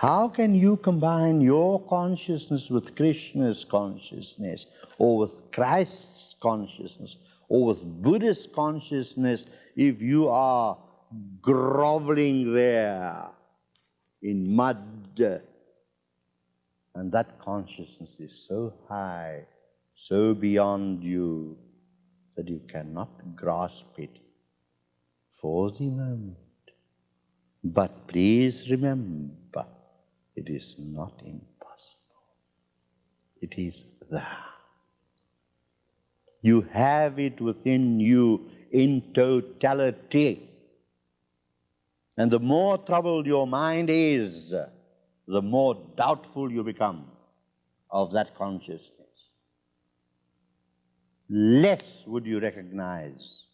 How can you combine your consciousness with Krishna's consciousness, or with Christ's consciousness, or with Buddhist consciousness if you are groveling there in mud? And that consciousness is so high, so beyond you, that you cannot grasp it for the moment. But please remember, it is not impossible. It is there. You have it within you in totality. And the more troubled your mind is, the more doubtful you become of that consciousness. Less would you recognize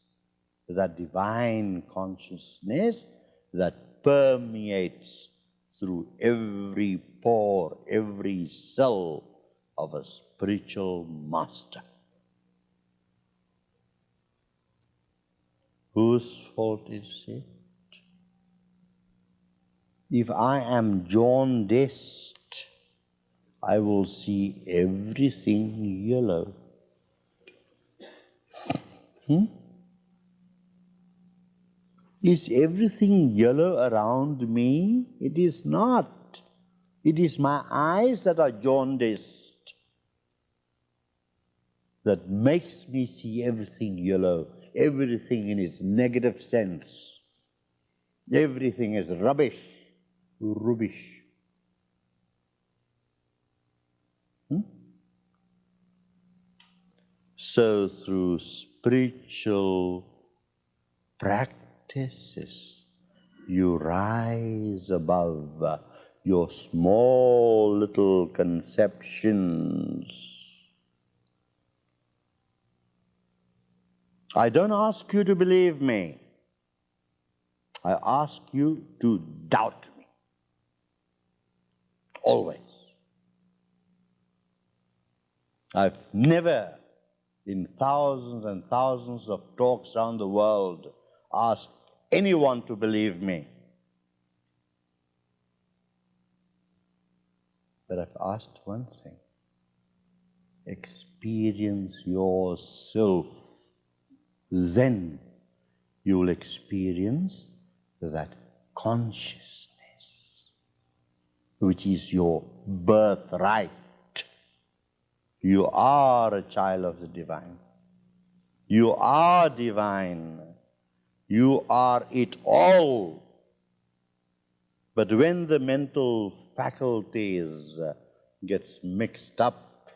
that divine consciousness that permeates through every pore, every cell of a spiritual master. Whose fault is it? If I am jaundiced, I will see everything yellow. Hmm? Is everything yellow around me? It is not. It is my eyes that are jaundiced that makes me see everything yellow, everything in its negative sense. Everything is rubbish, rubbish. Hmm? So through spiritual practice, practices, you rise above your small little conceptions. I don't ask you to believe me. I ask you to doubt me. Always. I've never, in thousands and thousands of talks around the world, asked anyone to believe me. But I've asked one thing experience yourself. Then you will experience that consciousness, which is your birthright. You are a child of the divine. You are divine. You are it all. But when the mental faculties gets mixed up,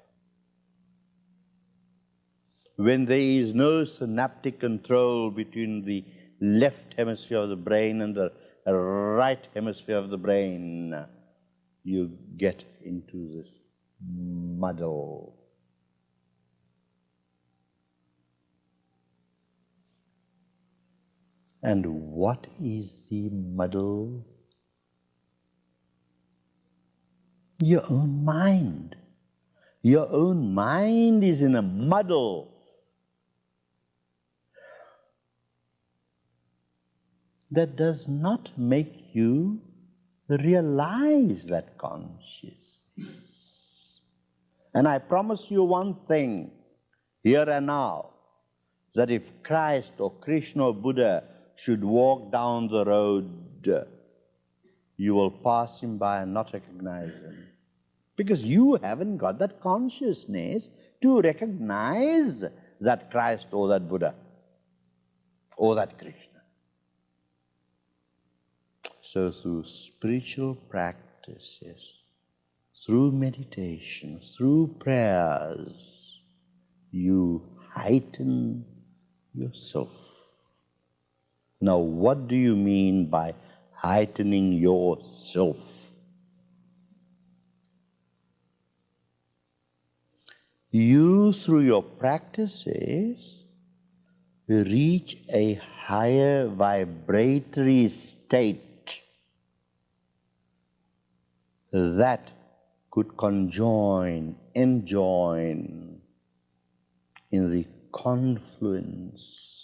when there is no synaptic control between the left hemisphere of the brain and the right hemisphere of the brain, you get into this muddle. And what is the muddle? Your own mind. Your own mind is in a muddle. That does not make you realize that consciousness. And I promise you one thing, here and now, that if Christ or Krishna or Buddha should walk down the road, you will pass him by and not recognize him. Because you haven't got that consciousness to recognize that Christ or that Buddha or that Krishna. So through spiritual practices, through meditation, through prayers, you heighten yourself. Now, what do you mean by heightening yourself? You, through your practices, reach a higher vibratory state that could conjoin, enjoin in the confluence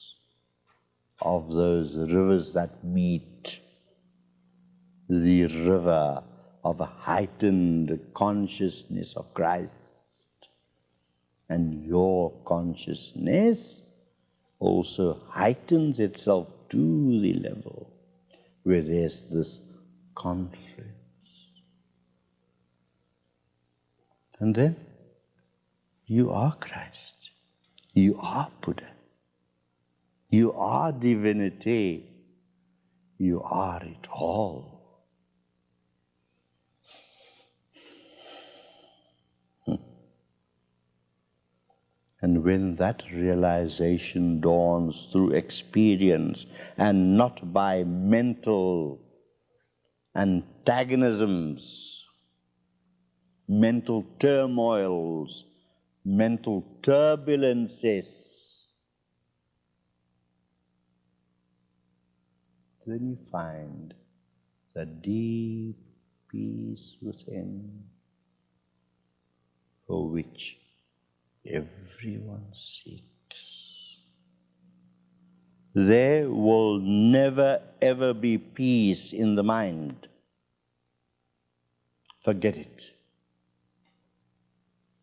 of those rivers that meet the river of a heightened consciousness of Christ. And your consciousness also heightens itself to the level where there's this conference. And then you are Christ. You are Buddha. You are divinity. You are it all. Hmm. And when that realization dawns through experience and not by mental antagonisms, mental turmoils, mental turbulences, then you find the deep peace within for which everyone seeks. There will never ever be peace in the mind. Forget it.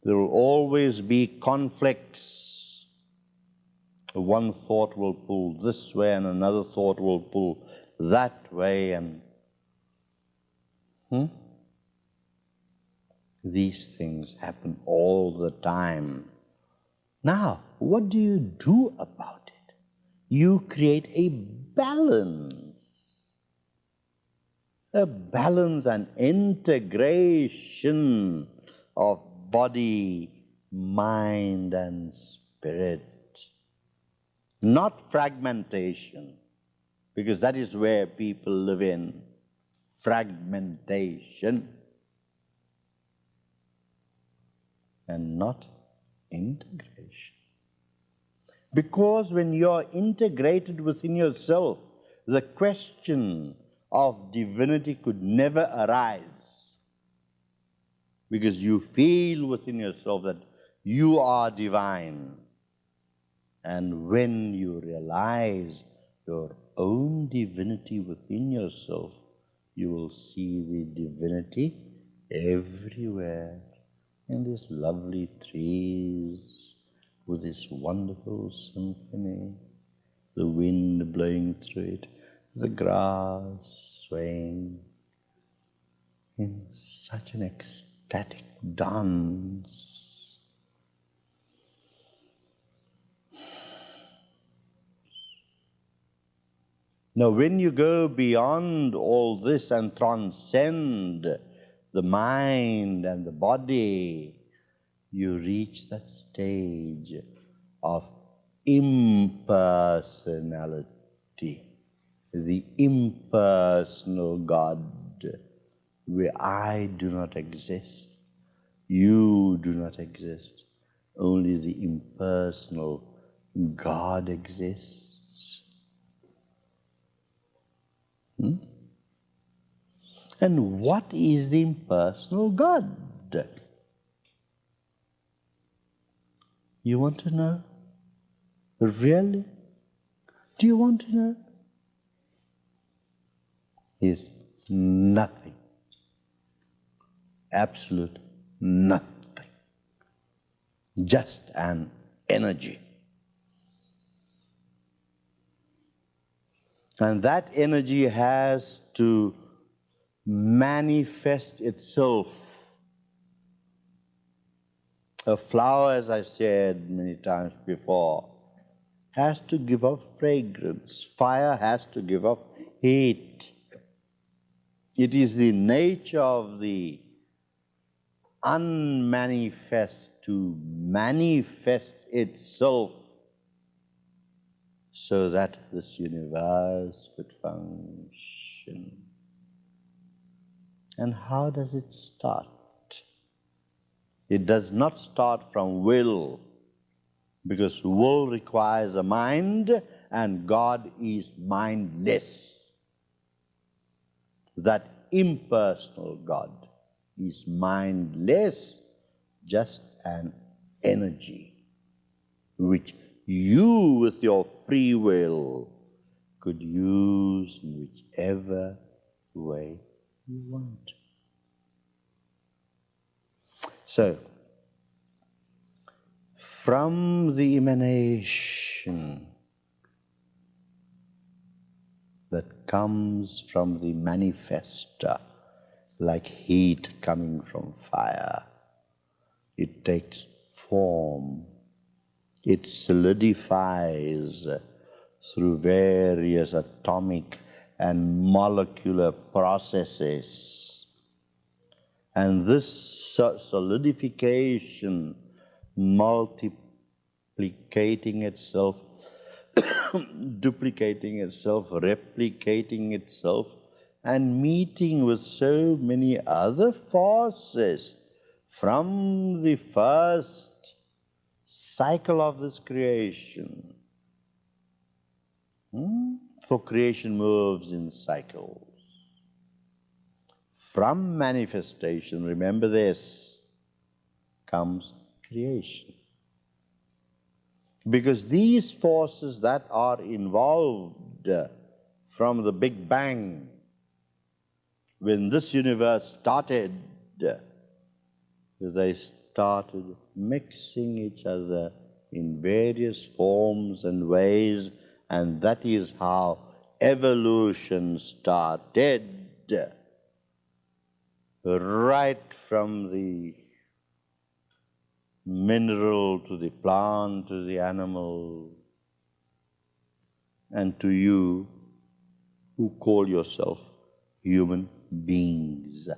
There will always be conflicts. One thought will pull this way, and another thought will pull that way, and hmm? these things happen all the time. Now, what do you do about it? You create a balance. A balance and integration of body, mind, and spirit. Not fragmentation, because that is where people live in fragmentation and not integration. Because when you're integrated within yourself, the question of divinity could never arise. Because you feel within yourself that you are divine. And when you realize your own divinity within yourself, you will see the divinity everywhere in these lovely trees with this wonderful symphony, the wind blowing through it, the grass swaying in such an ecstatic dance. Now, when you go beyond all this and transcend the mind and the body, you reach that stage of impersonality, the impersonal God, where I do not exist, you do not exist, only the impersonal God exists. Hmm? And what is the impersonal God? You want to know? Really? Do you want to know? Is nothing. Absolute nothing. Just an energy. And that energy has to manifest itself. A flower, as I said many times before, has to give off fragrance. Fire has to give off heat. It is the nature of the unmanifest to manifest itself so that this universe could function. And how does it start? It does not start from will, because will requires a mind, and God is mindless. That impersonal God is mindless, just an energy, which you, with your free will, could use in whichever way you want. So, from the emanation that comes from the manifester, like heat coming from fire, it takes form, it solidifies through various atomic and molecular processes. And this solidification, multiplicating itself, duplicating itself, replicating itself, and meeting with so many other forces from the first cycle of this creation. Hmm? For creation moves in cycles. From manifestation, remember this, comes creation. Because these forces that are involved from the Big Bang, when this universe started, they started mixing each other in various forms and ways, and that is how evolution started. Right from the mineral to the plant to the animal, and to you who call yourself human beings.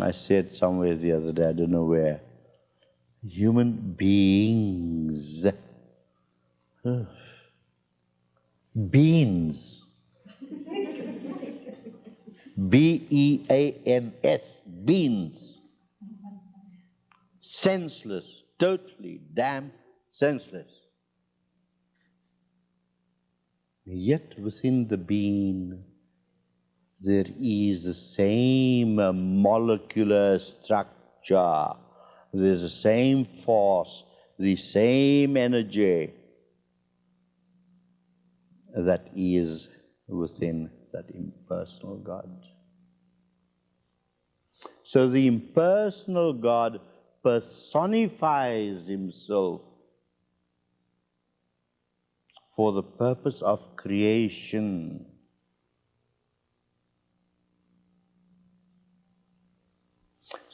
I said somewhere the other day, I don't know where, human beings. Beans. B E A N S, beans. Senseless, totally damn senseless. Yet within the bean, there is the same molecular structure, there's the same force, the same energy that is within that impersonal God. So the impersonal God personifies himself for the purpose of creation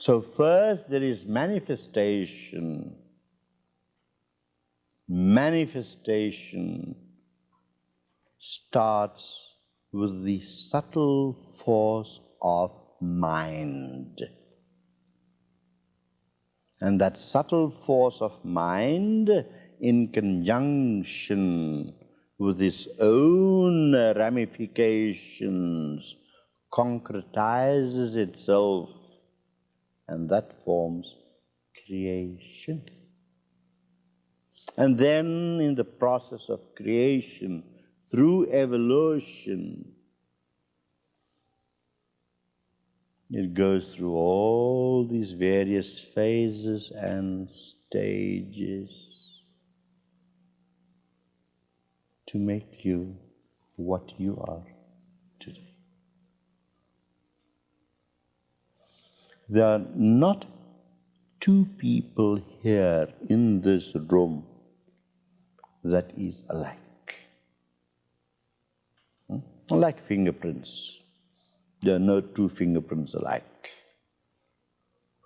So first there is manifestation. Manifestation starts with the subtle force of mind. And that subtle force of mind in conjunction with its own ramifications concretizes itself and that forms creation. And then in the process of creation, through evolution, it goes through all these various phases and stages to make you what you are today. There are not two people here in this room that is alike. Hmm? Like fingerprints. There are no two fingerprints alike.